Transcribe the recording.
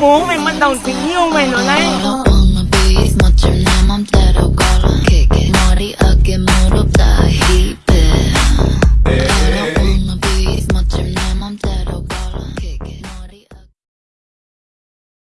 bố mày bắt đầu tình yêu mày rồi đấy